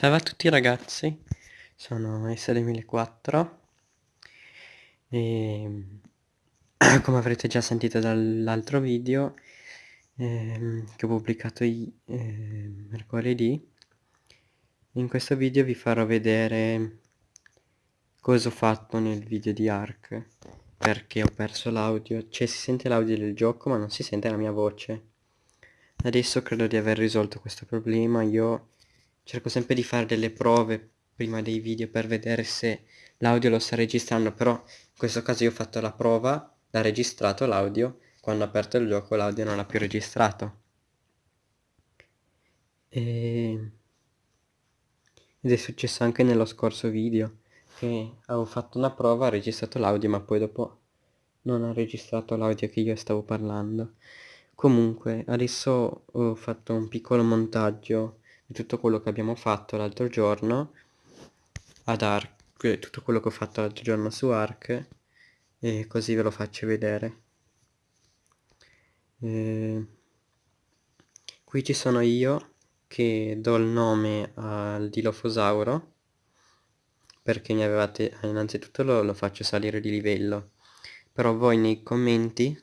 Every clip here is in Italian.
Salve a tutti ragazzi, sono SD1004 e come avrete già sentito dall'altro video eh, che ho pubblicato eh, mercoledì, in questo video vi farò vedere cosa ho fatto nel video di Ark perché ho perso l'audio, cioè si sente l'audio del gioco ma non si sente la mia voce. Adesso credo di aver risolto questo problema, io cerco sempre di fare delle prove prima dei video per vedere se l'audio lo sta registrando però in questo caso io ho fatto la prova l'ha registrato l'audio quando ho aperto il gioco l'audio non l'ha più registrato. E... ed è successo anche nello scorso video che avevo fatto una prova ha registrato l'audio ma poi dopo non ha registrato l'audio che io stavo parlando. Comunque adesso ho fatto un piccolo montaggio di tutto quello che abbiamo fatto l'altro giorno ad Ark, tutto quello che ho fatto l'altro giorno su Ark e così ve lo faccio vedere. E... Qui ci sono io che do il nome al Dilofosauro perché mi avevate innanzitutto lo, lo faccio salire di livello però voi nei commenti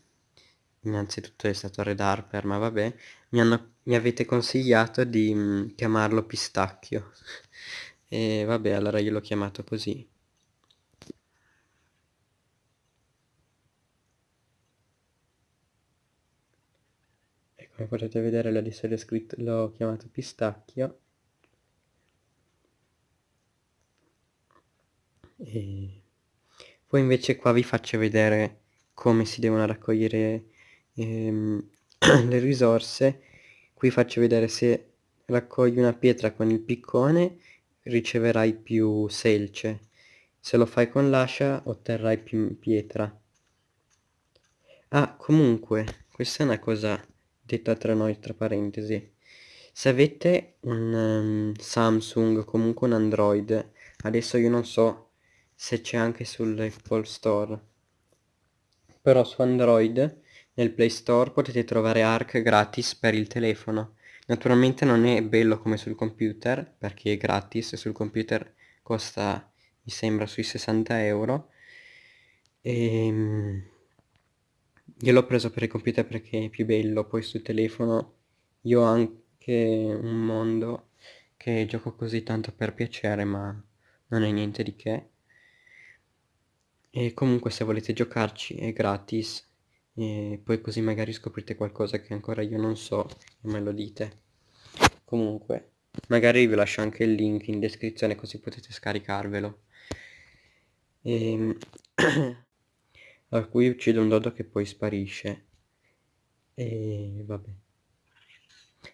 innanzitutto è stato Red Harper ma vabbè mi, hanno, mi avete consigliato di mh, mm, chiamarlo pistacchio. E vabbè allora io l'ho chiamato così. E come potete vedere l'ho chiamato pistacchio. E poi invece qua vi faccio vedere come si devono raccogliere ehm, le risorse qui faccio vedere se raccogli una pietra con il piccone riceverai più selce. Se lo fai con l'ascia otterrai più pietra. Ah comunque questa è una cosa detta tra noi tra parentesi. Se avete un um, Samsung comunque un Android adesso io non so se c'è anche sull'Apple Store però su Android nel Play Store potete trovare Arc gratis per il telefono. Naturalmente non è bello come sul computer, perché è gratis, sul computer costa, mi sembra, sui 60 euro. E... Ehm, io l'ho preso per il computer perché è più bello, poi sul telefono io ho anche un mondo che gioco così tanto per piacere, ma non è niente di che. E comunque se volete giocarci è gratis e poi così magari scoprite qualcosa che ancora io non so e me lo dite. Comunque magari vi lascio anche il link in descrizione così potete scaricarvelo. E... Ehm, a cui uccido un dodo che poi sparisce. E vabbè.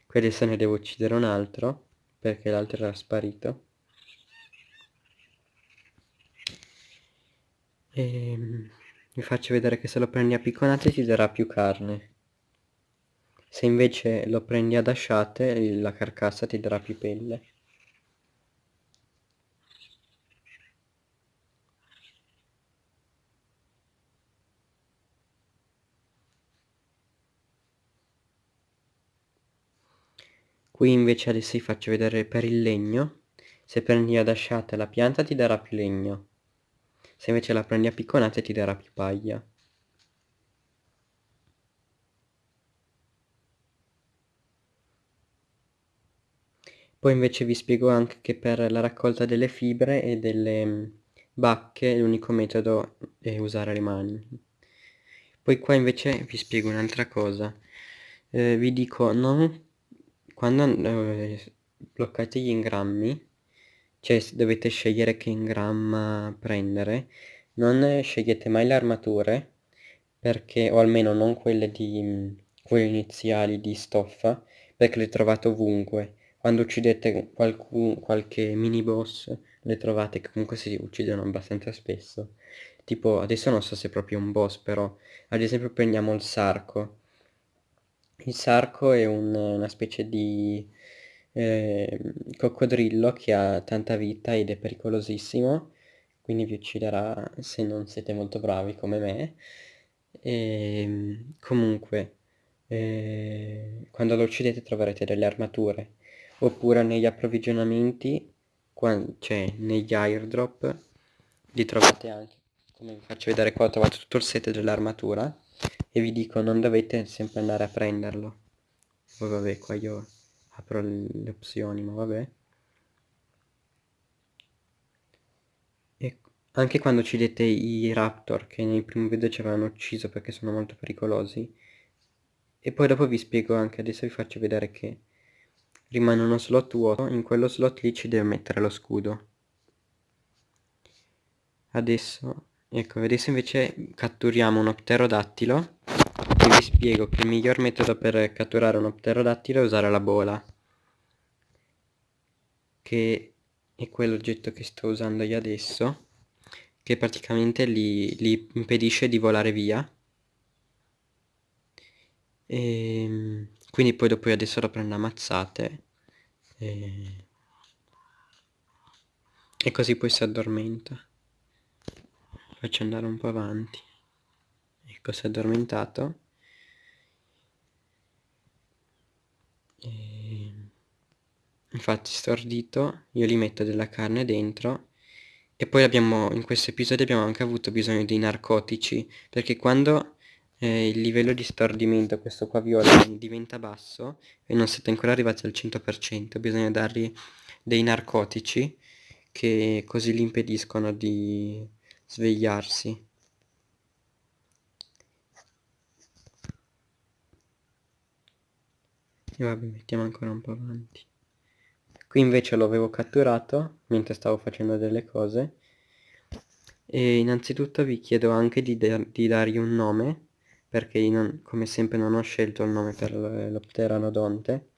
Qui adesso ne devo uccidere un altro perché l'altro era sparito. E ehm, vi faccio vedere che se lo prendi a picconate ti darà più carne. Se invece lo prendi ad asciate la carcassa ti darà più pelle. Qui invece adesso vi faccio vedere per il legno. Se prendi ad asciate la pianta ti darà più legno se invece la prendi a picconate ti darà più paglia. Poi invece vi spiego anche che per la raccolta delle fibre e delle mm, bacche l'unico metodo è usare le mani. Poi qua invece vi spiego un'altra cosa. Eh, vi dico non quando eh, bloccate gli ingrammi cioè dovete scegliere che ingramma prendere. Non scegliete mai le armature perché o almeno non quelle di quelle iniziali di stoffa perché le trovate ovunque. Quando uccidete qualcun, qualche mini boss le trovate che comunque si uccidono abbastanza spesso. Tipo adesso non so se è proprio un boss però ad esempio prendiamo il sarco. Il sarco è un, una specie di eh, coccodrillo che ha tanta vita ed è pericolosissimo quindi vi ucciderà se non siete molto bravi come me. E ehm, comunque eh, quando lo uccidete troverete delle armature oppure negli approvvigionamenti cioè negli airdrop li trovate anche. Come vi faccio vedere qua ho trovato tutto il set dell'armatura e vi dico non dovete sempre andare a prenderlo. Poi vabbè qua io apro le opzioni ma vabbè. E anche quando uccidete i raptor che nel primo video ci avevano ucciso perché sono molto pericolosi. E poi dopo vi spiego anche adesso vi faccio vedere che rimane uno slot vuoto in quello slot lì ci deve mettere lo scudo. Adesso ecco adesso invece catturiamo un pterodattilo e vi spiego che il miglior metodo per catturare un pterodattilo è usare la bola che è quell'oggetto che sto usando io adesso che praticamente li, li impedisce di volare via. E ehm, quindi poi dopo io adesso lo prendo a mazzate e, e così poi si addormenta. Faccio andare un po' avanti. Ecco si è addormentato infatti stordito io gli metto della carne dentro e poi abbiamo in questo episodio abbiamo anche avuto bisogno di narcotici perché quando eh, il livello di stordimento questo qua viola diventa basso e non siete ancora arrivati al 100% bisogna dargli dei narcotici che così gli impediscono di svegliarsi. E vabbè mettiamo ancora un po' avanti qui invece lo avevo catturato mentre stavo facendo delle cose. E innanzitutto vi chiedo anche di, di dargli un nome perché non, come sempre non ho scelto il nome per lo pteranodonte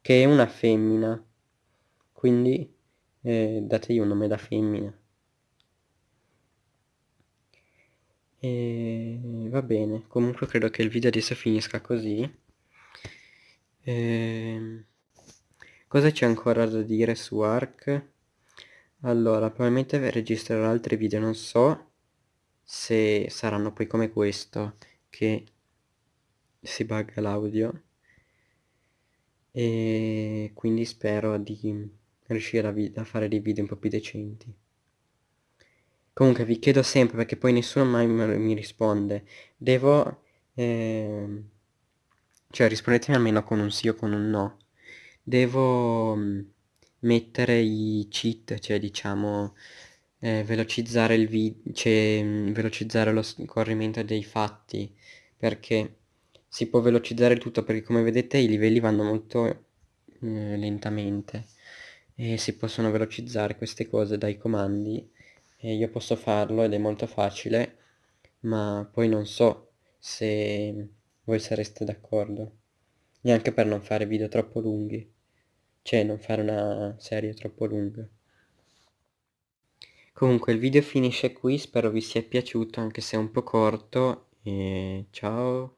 che è una femmina. Quindi eh, dategli un nome da femmina. E va bene. Comunque credo che il video adesso finisca così. E... Cosa c'è ancora da dire su Ark? allora probabilmente registrerò altri video non so se saranno poi come questo che si bugga l'audio e quindi spero di riuscire a, a fare dei video un po' più decenti Comunque vi chiedo sempre, perché poi nessuno mai mi risponde, devo... Eh, cioè rispondetemi almeno con un sì o con un no. Devo mm, mettere i cheat, cioè diciamo eh, velocizzare il video, cioè mm, velocizzare lo scorrimento dei fatti, perché si può velocizzare tutto, perché come vedete i livelli vanno molto eh, lentamente e si possono velocizzare queste cose dai comandi e io posso farlo ed è molto facile ma poi non so se voi sareste d'accordo. Neanche per non fare video troppo lunghi cioè non fare una serie troppo lunga. Comunque il video finisce qui spero vi sia piaciuto anche se è un po' corto e ciao